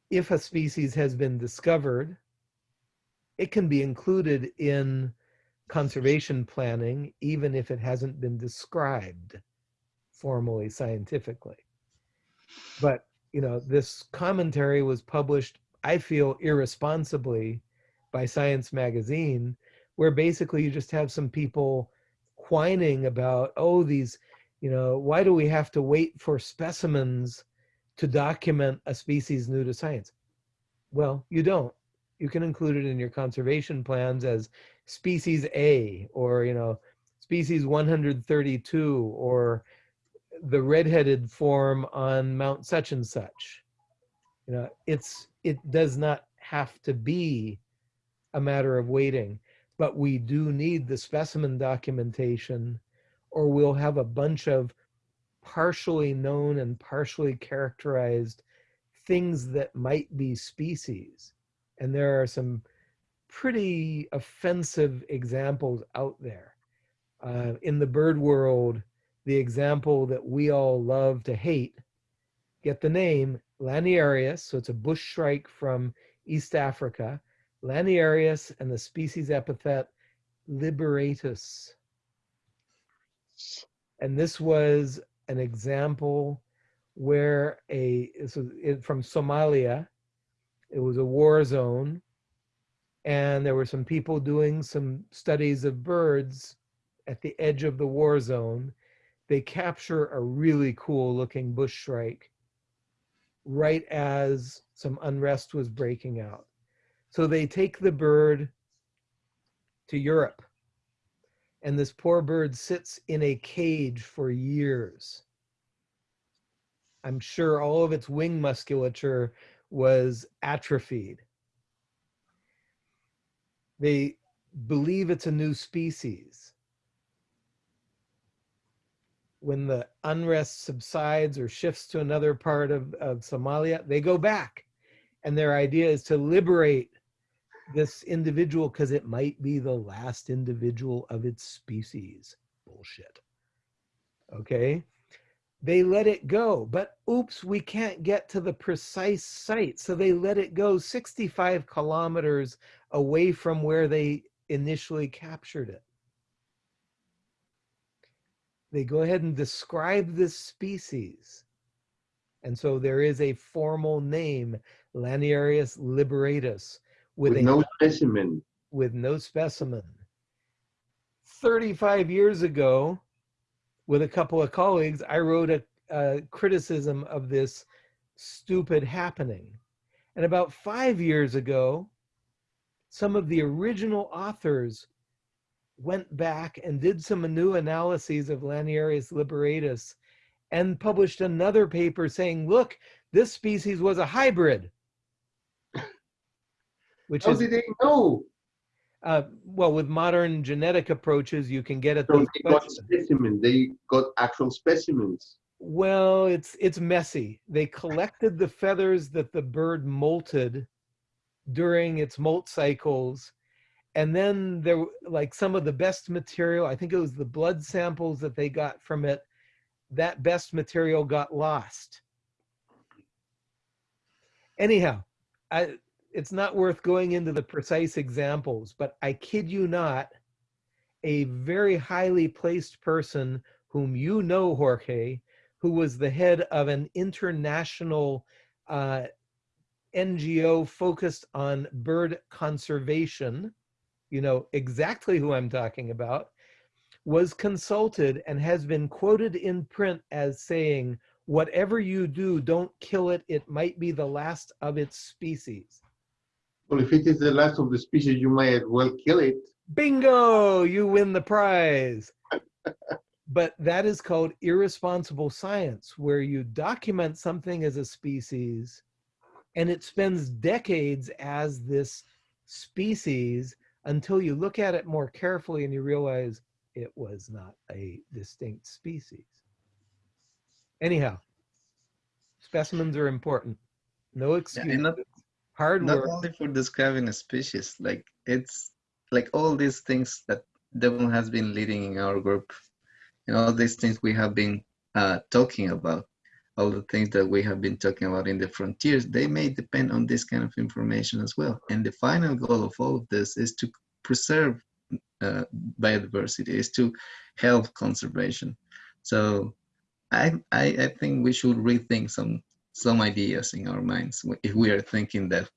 If a species has been discovered, it can be included in conservation planning, even if it hasn't been described formally scientifically. But, you know, this commentary was published, I feel, irresponsibly by Science Magazine, where basically you just have some people whining about, oh, these, you know, why do we have to wait for specimens to document a species new to science? Well, you don't. You can include it in your conservation plans as species A or, you know, species 132 or the redheaded form on Mount such and such. You know, it's it does not have to be a matter of waiting, but we do need the specimen documentation or we'll have a bunch of partially known and partially characterized things that might be species. And there are some pretty offensive examples out there. Uh, in the bird world, the example that we all love to hate, get the name Laniarius, so it's a bush shrike from East Africa, Laniarius and the species epithet liberatus. And this was an example where a, was it- from Somalia, it was a war zone, and there were some people doing some studies of birds at the edge of the war zone. They capture a really cool looking bush shrike right as some unrest was breaking out. So they take the bird to Europe. And this poor bird sits in a cage for years. I'm sure all of its wing musculature was atrophied. They believe it's a new species. When the unrest subsides or shifts to another part of, of Somalia, they go back. And their idea is to liberate this individual because it might be the last individual of its species. Bullshit. Okay. They let it go, but oops, we can't get to the precise site. So they let it go 65 kilometers away from where they initially captured it. They go ahead and describe this species. And so there is a formal name, Laniarius liberatus, with, With no specimen. with no specimen. 35 years ago, with a couple of colleagues, I wrote a, a criticism of this stupid happening. And about five years ago, some of the original authors went back and did some new analyses of Laniarius liberatus and published another paper saying, look, this species was a hybrid. Which How is did they know? uh, well, with modern genetic approaches, you can get at So these they got questions. specimen. They got actual specimens. Well, it's it's messy. They collected the feathers that the bird molted during its molt cycles, and then there, were- like some of the best material. I think it was the blood samples that they got from it. That best material got lost. Anyhow, I, it's not worth going into the precise examples, but I kid you not, a very highly placed person whom you know, Jorge, who was the head of an international uh, NGO focused on bird conservation, you know exactly who I'm talking about, was consulted and has been quoted in print as saying, whatever you do, don't kill it. It might be the last of its species. Well, if it is the last of the species, you might as well kill it. Bingo! You win the prize. but that is called irresponsible science, where you document something as a species and it spends decades as this species until you look at it more carefully and you realize it was not a distinct species. Anyhow, specimens are important. No excuse. and not, Hard not work. only for describing a species, like it's like all these things that Devin has been leading in our group, and all these things we have been uh, talking about, all the things that we have been talking about in the frontiers, they may depend on this kind of information as well. And the final goal of all of this is to preserve uh, biodiversity, is to help conservation. So I, I, I think we should rethink some some ideas in our minds if we are thinking that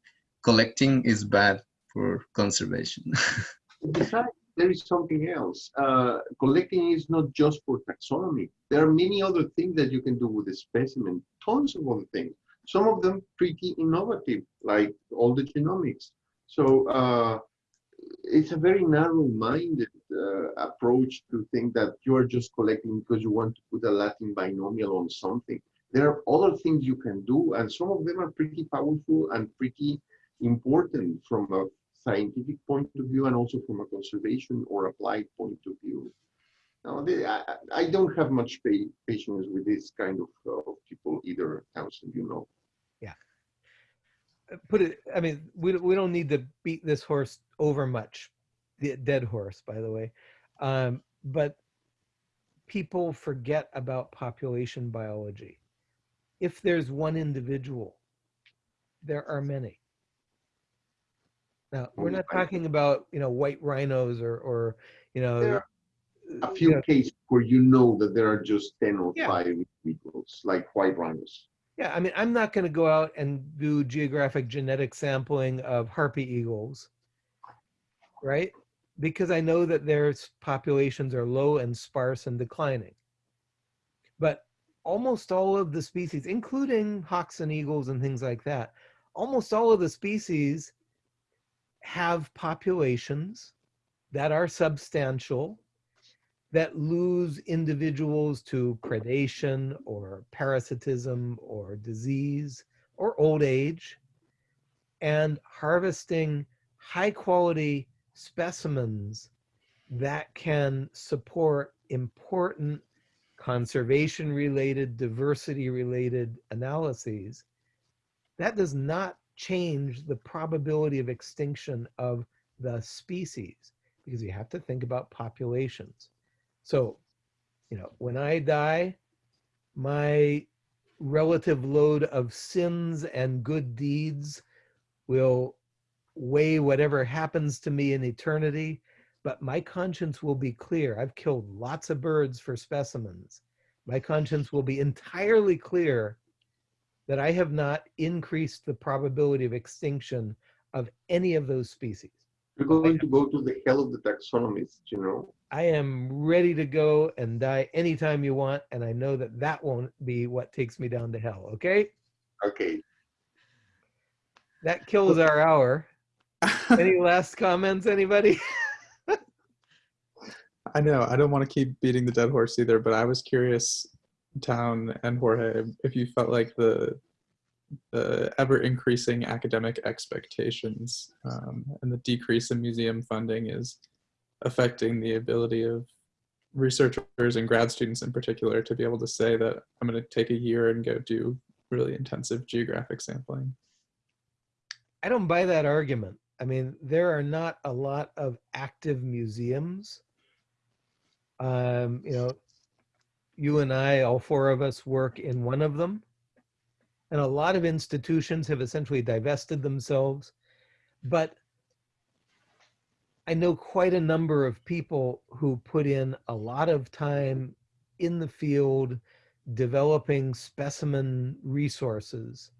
collecting is bad for conservation. There is something else. Uh, collecting is not just for taxonomy. There are many other things that you can do with a specimen, tons of other things. Some of them pretty innovative, like all the genomics. So uh, it's a very narrow-minded uh, approach to think that you are just collecting because you want to put a Latin binomial on something. There are other things you can do, and some of them are pretty powerful and pretty important from a scientific point of view and also from a conservation or applied point of view. Now, they, I, I don't have much pa- patience with this kind of, uh, people either, Townsend, you know. Yeah. Put it i mean we, don't- we don't need to beat this horse over much the dead horse by the way um, but people forget about population biology if there's one individual there are many now we're not talking about you know white rhinos or or you know There are A you few know, cases where you know that there are just 10 or Yeah. 5 individuals, like white rhinos. Yeah, I mean, I'm not going to go out and do geographic genetic sampling of harpy eagles, right? Because I know that their populations are low and sparse and declining. But almost all of the species, including hawks and eagles and things like that, almost all of the species have populations that are substantial that lose individuals to predation or parasitism or disease or old age and harvesting high quality specimens that can support important conservation related diversity related analyses that does not change the probability of extinction of the species because you have to think about populations. So, you know, when I die, my relative load of sins and good deeds will weigh whatever happens to me in eternity, but my conscience will be clear. I've killed lots of birds for specimens. My conscience will be entirely clear that I have not increased the probability of extinction of any of those species. You're going to go to the hell of the taxonomists, you know. I am ready to go and die anytime you want, and I know that that won't be what takes me down to hell. Okay, Okay. that kills our hour. Any last comments, anybody? I know I don't want to keep beating the dead horse either, but I was curious, Town and Jorge, if you felt like the the ever increasing academic expectations um, and the decrease in museum funding is affecting the ability of researchers and grad students in particular to be able to say that I'm going to take a year and go do really intensive geographic sampling. I don't buy that argument. I mean, there are not a lot of active museums. Um, you know, you and I, all four of us, work in one of them. And a lot of institutions have essentially divested themselves. But I know quite a number of people who put in a lot of time in the field developing specimen resources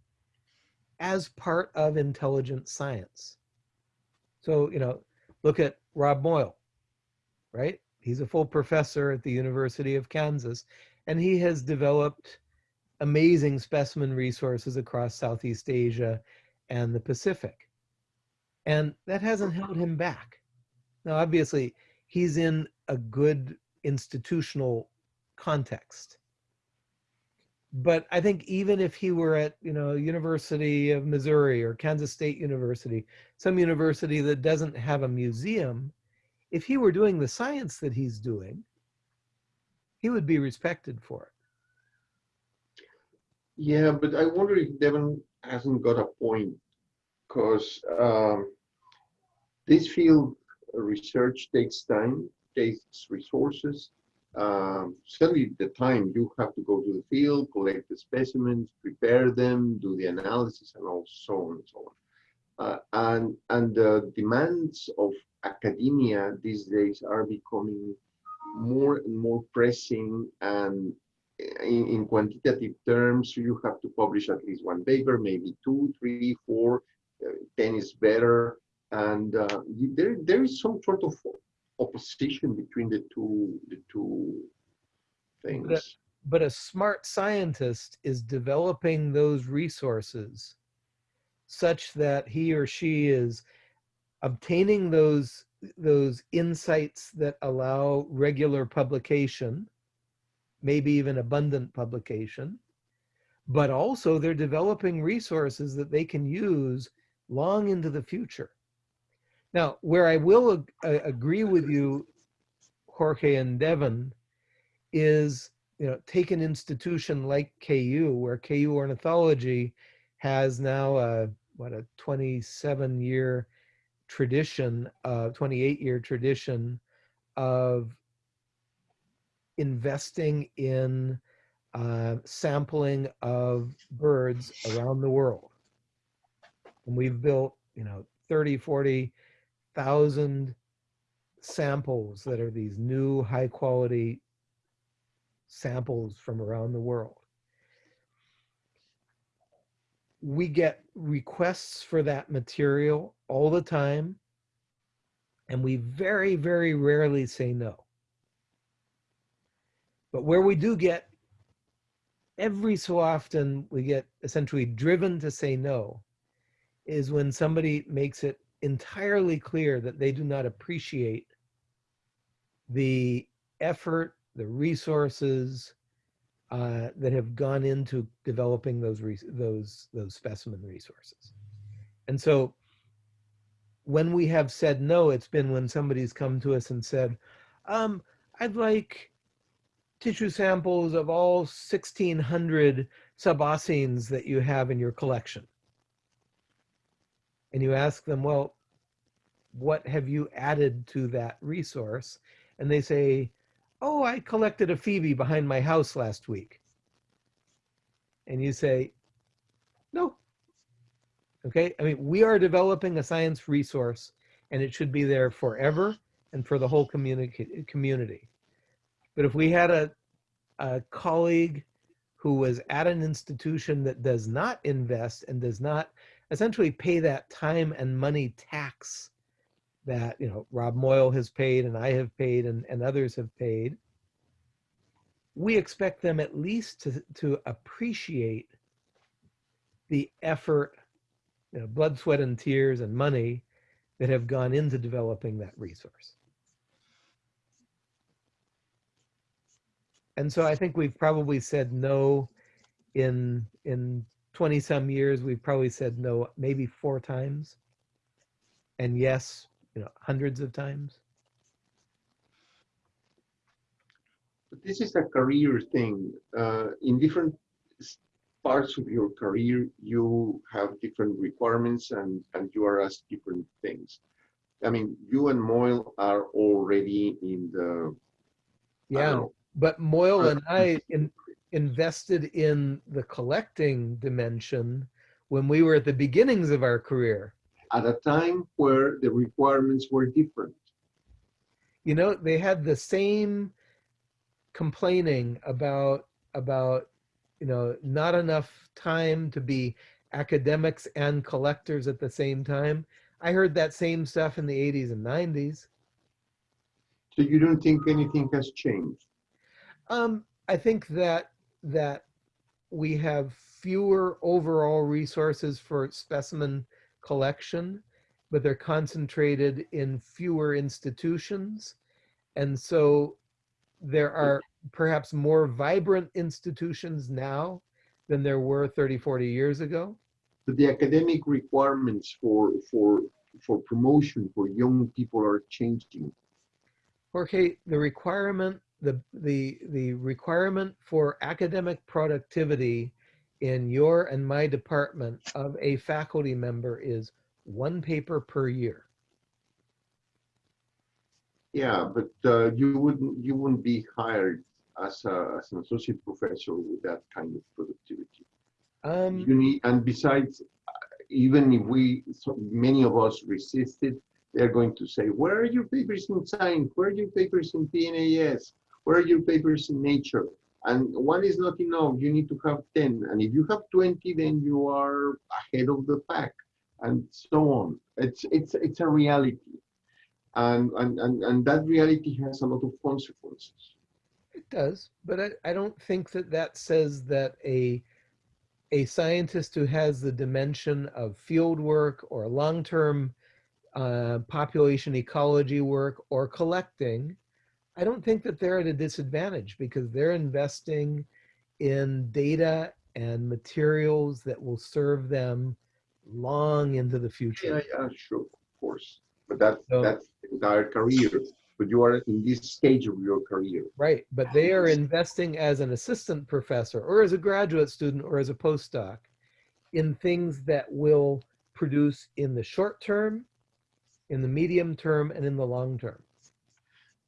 as part of intelligent science. So, you know, look at Rob Moyle, right? He's a full professor at the University of Kansas, and he has developed amazing specimen resources across Southeast Asia and the Pacific. And that hasn't held him back. Now, obviously, he's in a good institutional context. But I think even if he were at, you know, University of Missouri or Kansas State University, some university that doesn't have a museum, if he were doing the science that he's doing, he would be respected for it. Yeah, but I wonder if Devin hasn't got a point, because um, this field research takes time, takes resources. Um, certainly, the time you have to go to the field, collect the specimens, prepare them, do the analysis, and all so on and so on. Uh, and and the demands of academia these days are becoming more and more pressing and in, in quantitative terms, you have to publish at least one paper, maybe two, three, four, uh, 10 is better. And uh, there, there is some sort of opposition between the two, the two things. But a smart scientist is developing those resources such that he or she is obtaining those those insights that allow regular publication maybe even abundant publication but also they're developing resources that they can use long into the future. Now where i will ag- agree with you jorge and devin is you know take an institution like ku where ku ornithology has now a what a 27 year tradition uh 28 year tradition of investing in uh, sampling of birds around the world. And we've built you know 30 40,000 samples that are these new high quality samples from around the world. We get requests for that material all the time and we very very rarely say no but where we do get every so often we get essentially driven to say no is when somebody makes it entirely clear that they do not appreciate the effort the resources uh, that have gone into developing those those those specimen resources. And so when we have said no, it's been when somebody's come to us and said, um, I'd like tissue samples of all 1600 suboscines that you have in your collection. And you ask them, well, what have you added to that resource? And they say, oh, I collected a phoebe behind my house last week. And you say. Okay, I mean, we are developing a science resource and it should be there forever and for the whole communi- community. But if we had a, a colleague who was at an institution that does not invest and does not essentially pay that time and money tax that you know Rob Moyle has paid and I have paid and, and others have paid, we expect them at least to, to appreciate the effort, you know, blood, sweat, and tears and money that have gone into developing that resource. And so I think we've probably said no in in 20 some years, we've probably said no maybe four times. And yes, you know, hundreds of times. This is a career thing. Uh, in different parts of your career, you have different requirements and, and you are asked different things. I mean, you and Moyle are already in the. Yeah. But Moyle Uh, and I in, invested in the collecting dimension when we were at the beginnings of our career. At a time where the requirements were different. You know, they had the same complaining about about you know not enough time to be academics and collectors at the same time. I heard that same stuff in the 80s and 90s. So you don't think anything has changed? Um, I think that that we have fewer overall resources for specimen collection, but they're concentrated in fewer institutions. And so there are perhaps more vibrant institutions now than there were 30, 40 years ago. But the academic requirements for for for promotion for young people are changing. Jorge, the requirement, the, the, the requirement for academic productivity in your and my department of a faculty member is one paper per year. Yeah, but uh, you wouldn't you wouldn't be hired as a as an associate professor with that kind of productivity. Um, You need, and besides, uh, even if we, so many of us resisted, they're going to say, where are your papers in science? Where are your papers in PNAS? Where are your papers in nature? And one is not enough, you need to have 10. And if you have 20, then you are ahead of the pack and so on. It's, it's, it's a reality. And, and, and, and that reality has a lot of consequences. It does, but I, I don't think that that says that a a scientist who has the dimension of field work or long-term uh, population ecology work or collecting, I don't think that they're at a disadvantage because they're investing in data and materials that will serve them long into the future. Yeah, yeah, sure, of course. But that's, So- that's entire career. But you are in this stage of your career. Right, but they are investing as an assistant professor or as a graduate student or as a postdoc in things that will produce in the short term, in the medium term, and in the long term.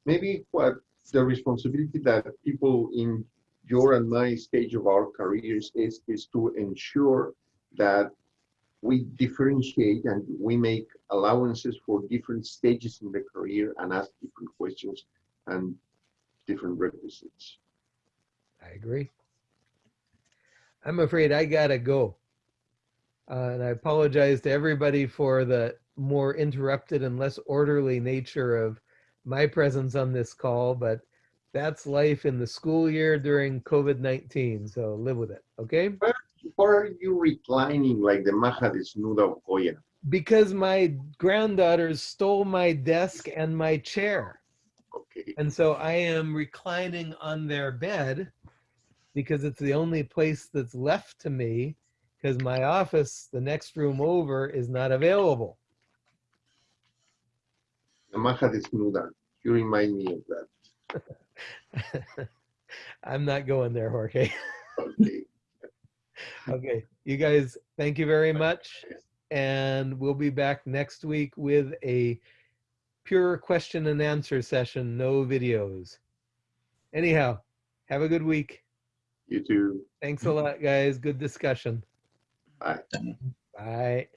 maybe what the responsibility that people in your and my stage of our careers is is to ensure that we differentiate and we make allowances for different stages in the career and ask different questions and different requisites. I agree. I'm afraid I gotta go. Uh, and I apologize to everybody for the more interrupted and less orderly nature of my presence on this call, but that's life in the school year during COVID-19, so live with it, okay? Why are you reclining like the maja desnuda of Goya? Because my granddaughters stole my desk and my chair. Okay. And so I am reclining on their bed because it's the only place that's left to me because my office, the next room over, is not available. The maja desnuda. You remind me of that. I'm not going there, Jorge. Okay. Okay, you guys, thank you very much. And we'll be back next week with a pure question and answer session, no videos. Anyhow, have a good week. You too. Thanks a lot, guys. Good discussion. Bye. Bye.